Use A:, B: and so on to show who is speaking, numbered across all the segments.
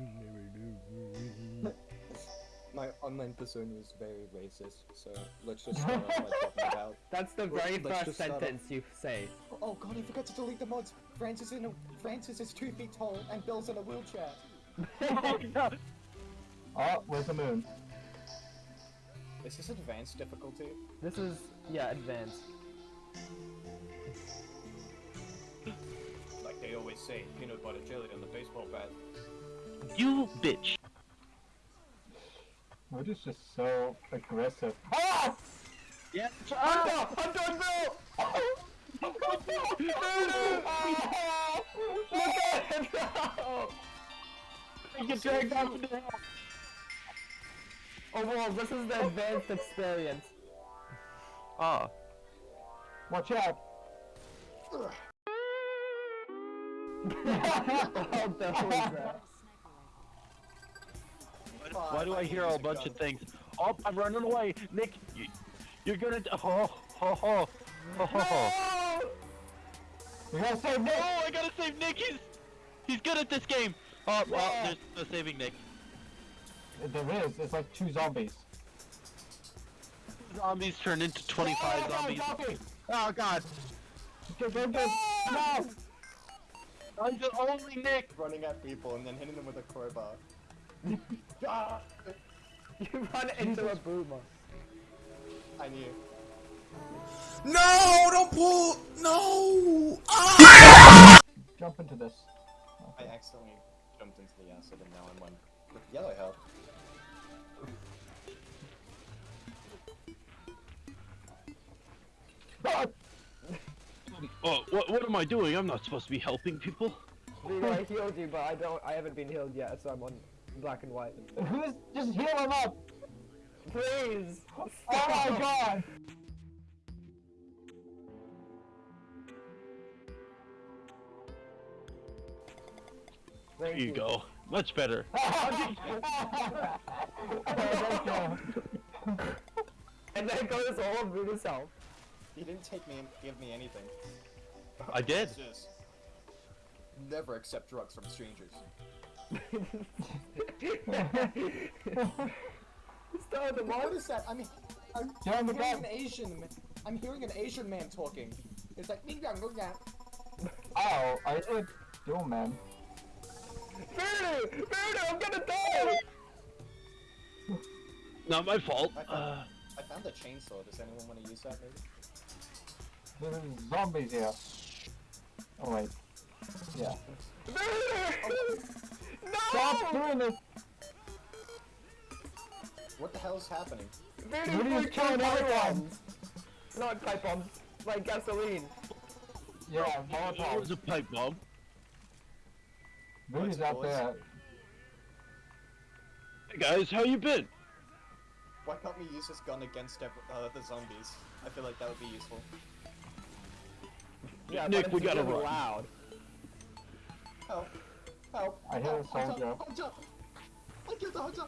A: My online persona is very racist, so let's just start off by talking about.
B: That's the very
A: let's
B: first
A: just off-
B: sentence you say.
A: Oh god, I forgot to delete the mods. Francis in a Francis is two feet tall and Bill's in a wheelchair.
C: Oh, where's the moon?
A: Is this advanced difficulty?
B: This is yeah advanced.
A: Like they always say, peanut butter jelly on the baseball bat.
D: You bitch.
C: We're just just so aggressive. Ah!
D: Yeah.
B: Ah! I'm doing Bill! Look at him! No!
C: Get dragged out of the
B: Overall, this is the advanced experience.
D: Ah.
C: Watch out!
B: How the hell is that?
D: Why do I hear a bunch of things? Oh, I'm running away, Nick. You, you're gonna. Oh, ho, ho, ho, ho, ho.
C: We gotta save Nick!
D: Oh, I gotta save Nick. He's he's good at this game. Oh, well, there's no saving Nick.
C: There is. It's like two zombies.
D: Zombies turn into 25
C: Oh,
D: zombies.
C: zombie!
D: Oh God.
C: Go, go, go! No!
D: I'm the only Nick.
A: Running at people and then hitting them with a crowbar. Ah!
B: You run into a boomer.
A: I knew.
E: No, don't pull. No.
C: Jump into this.
A: I accidentally jumped into the acid and now I'm on with yellow health.
C: Ah!
D: Oh, what what am I doing? I'm not supposed to be helping people.
B: I healed you, but I don't. I haven't been healed yet, so I'm on black and white.
C: Who's just heal him up?
B: Please.
C: Oh my god!
D: There you go. Much better.
B: And then goes all of Voodoo's health.
A: He didn't take me and give me anything.
D: I did.
A: Never accept drugs from strangers.
B: Start the
A: What
B: mod.
A: is that? I mean, I'm
C: Get on the
A: hearing
C: bed.
A: an Asian. ma- I'm hearing an Asian man talking. It's like me young, young.
C: Oh, I did. Yo, man.
B: Voodoo! Voodoo! I'm gonna die!
D: Not my fault.
A: I found,
D: Uh,
A: I found a chainsaw. Does anyone want to use that? Maybe.
C: There's zombies here. Oh wait. Yeah.
B: Voodoo!
C: Stop
B: No!
C: doing this!
A: What the hell is happening?
B: Voodoo
C: Voodoo's
B: freaking
C: killing everyone.
B: bombs! Not pipe bombs, like gasoline.
C: Yeah,
D: that was
C: Molotov.
D: a pipe bomb.
C: Voodoo's out there.
D: Hey guys, how you been?
A: Why can't we use this gun against uh, the zombies? I feel like that would be useful.
B: Yeah,
D: Nick, we gotta
B: really
D: run.
B: loud.
A: Help! Help!
C: I hear
A: help,
C: a soldier.
A: Hunter! Hunter! I killed the hunter!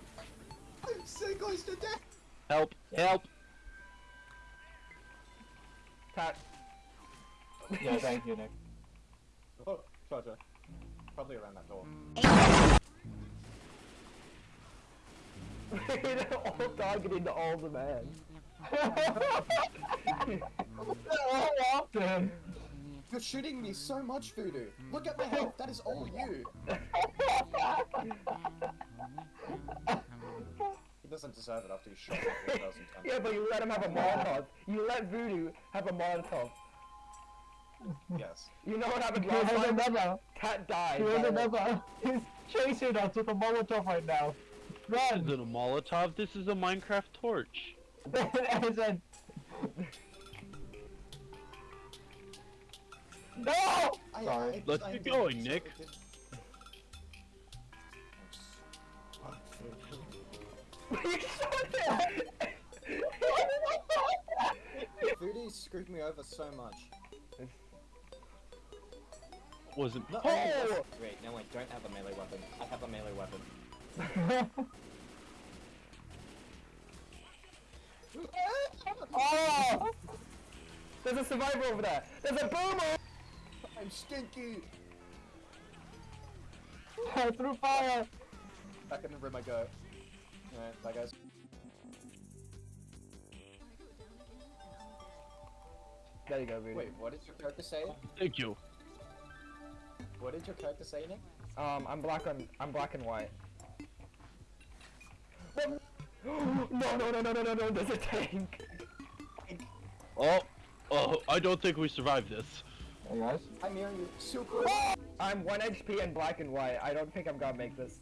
A: I'm so close to death!
D: Help! Help!
B: Tat.
C: Yeah, thank you, Nick.
A: Oh, Charger. Probably around that door.
B: They're all targeting the older man.
C: How often?
A: You're shooting me so much, Voodoo! Look at my health, that is all you! He doesn't deserve it after he shot me 4,000 times.
B: Yeah, but you let him have a Molotov. You let Voodoo have a Molotov.
A: Yes.
B: You know what happened
C: He
B: last
C: has
B: time?
C: another.
B: Cat died.
C: He has
B: by-
C: another. He's chasing us with a Molotov right now.
D: This
C: Run!
D: isn't a Molotov, this is a Minecraft torch.
C: No!
A: I,
C: Sorry.
A: I,
D: Let's
A: I
D: get
A: did-
D: going, Nick.
A: I did-
B: You shot
A: screwed me over so much.
D: Wasn't.
A: No,
B: Oh!
A: Wait, no, I don't have a melee weapon. I have a melee weapon.
C: oh!
B: There's a survivor over there. There's a boomer.
A: I'm stinky!
C: I threw fire!
A: back in the room I go. Alright, bye guys.
B: There you go, Rudy.
A: Wait, what did your character say?
D: Thank you.
A: What did your character say, Nick?
B: Um, I'm black on. I'm black and white. no, no, no, no, no, no, no! There's a tank.
D: Oh, oh, I don't think we survived this.
C: Hey guys.
A: I'm hearing you super.
B: I'm one HP and black and white. I don't think I'm gonna make this.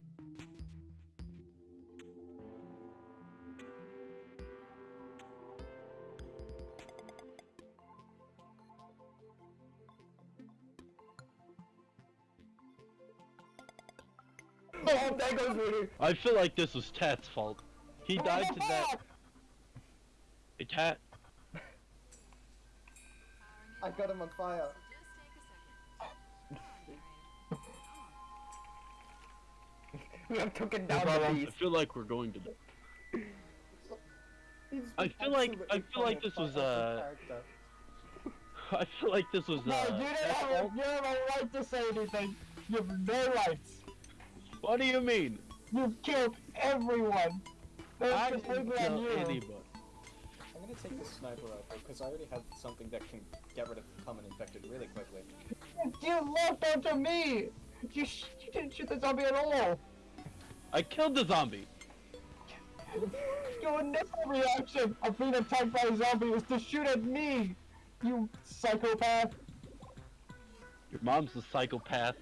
B: Oh, there goes Rudy.
D: I feel like this was Tat's fault. He died to that. Hey, Tat.
A: I got him on fire.
B: We have taken down
C: Well,
B: the
C: um,
D: I feel like we're going to. die. I feel like- I feel like this was,
A: apart
D: uh. I feel like this was.
C: No,
D: Uh,
C: you didn't
D: Tat's
C: have,
D: fault.
C: you have a right to say anything. You have no rights.
D: What do you mean?
C: You've killed everyone. That's
D: I didn't kill
C: you.
D: anybody.
A: I'm gonna take the sniper rifle because I already have something that can get rid of common infected really quickly.
C: You left onto me. You, sh you didn't shoot the zombie at all.
D: I killed the zombie.
C: Your initial reaction of being attacked by a zombie was to shoot at me. You psychopath.
D: Your mom's a psychopath.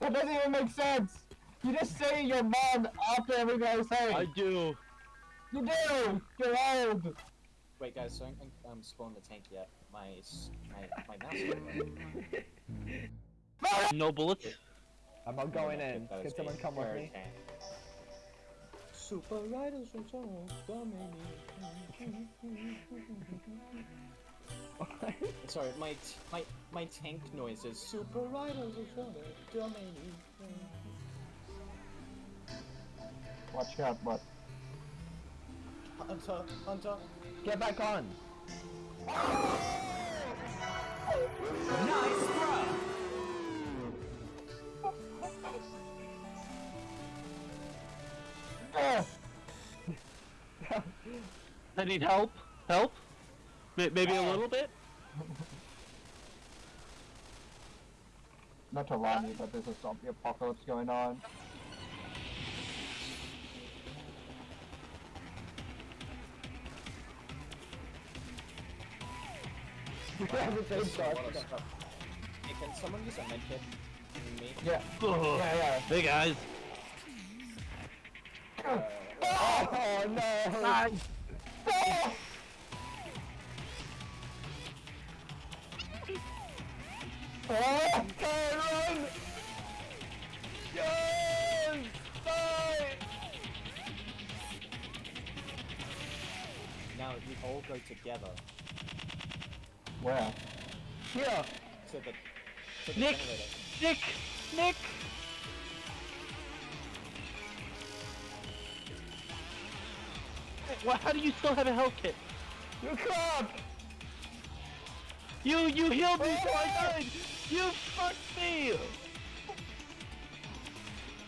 C: That doesn't even make sense. You just say your mom after everything I say.
D: I do.
C: You do. You're old.
A: Wait, guys, so I haven't um, spawned the tank yet. My s- my my mouse. went wrong.
D: No bullets.
B: I'm not going in.
A: that
B: Can someone
A: me.
B: come with
A: Third
B: me?
A: Tank. Super Riders Return, Sorry, my t- my my tank noise is Super Riders Return, Dominion.
C: Watch out, but
A: Hunter, Hunter.
B: Get back on.
C: Ah!
D: I need help. Help. May- Maybe a little bit.
C: not to run you, but there's a zombie apocalypse going on.
B: You have the same
A: There's a lot of
B: shot.
A: stuff. Hey, can someone use a medkit? Me?
C: Yeah, yeah, yeah.
D: Hey guys.
B: Oh no!
C: Oh!
B: Okay, run! Yes!
A: Now you all go together
C: Where?
B: Here!
A: to the to the
D: Nick.
A: generator.
D: Nick. Nick. Why, how do you still have a health kit?
B: You can't!
D: You you healed me so I oh! died. You fucked me.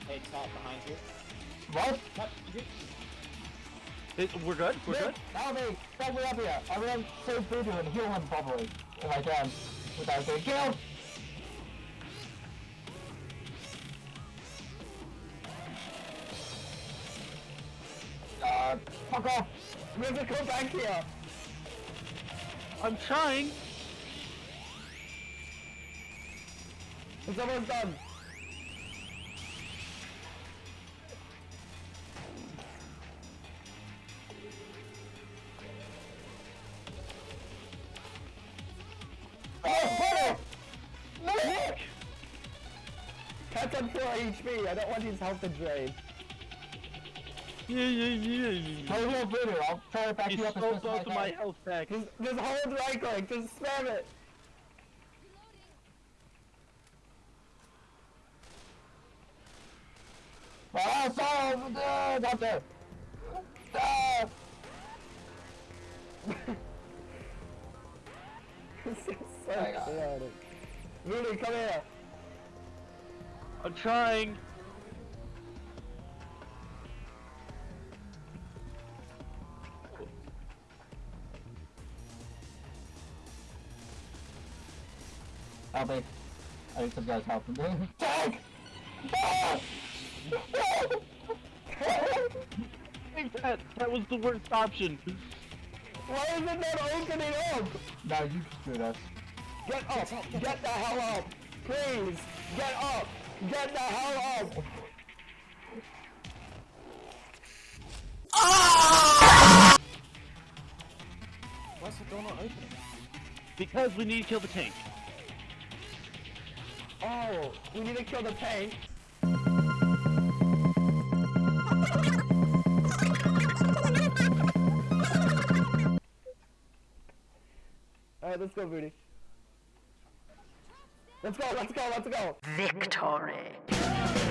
A: Hey, Tat, behind you.
C: What?
A: Tat.
D: It- we're good. We're good.
C: Help me! Help me up here! I'm gonna save Voodoo and heal him properly, if I can, without getting killed!
B: We have to come back here!
D: I'm trying.
B: It's almost done!
C: Oh, Voodoo!
B: Nick! Cat's on 4 HP, I don't want his health to drain.
D: Yeah, yeah, yeah, yeah.
C: To heal Voodoo, I'll try to back
D: He's
C: you up as as
D: to my health pack.
B: Just, just hold right click, just spam it!
C: Ah, sorry, uh, not there! Ah!
B: This is so chaotic. Rudy, come here!
D: I'm trying.
C: Zombie. I need some guys helping me. Tank! Ah!
D: I think that that was the worst option.
B: Why is it not opening up?
C: now you screwed us.
B: Get up! Get the hell up! Please! Get up! Get the hell up!
A: Why's the door not opening?
D: Because we need to kill the tank.
B: Oh, we need to kill the tank. Alright, let's go, Booty. Let's go, let's go, let's go!
F: Victory.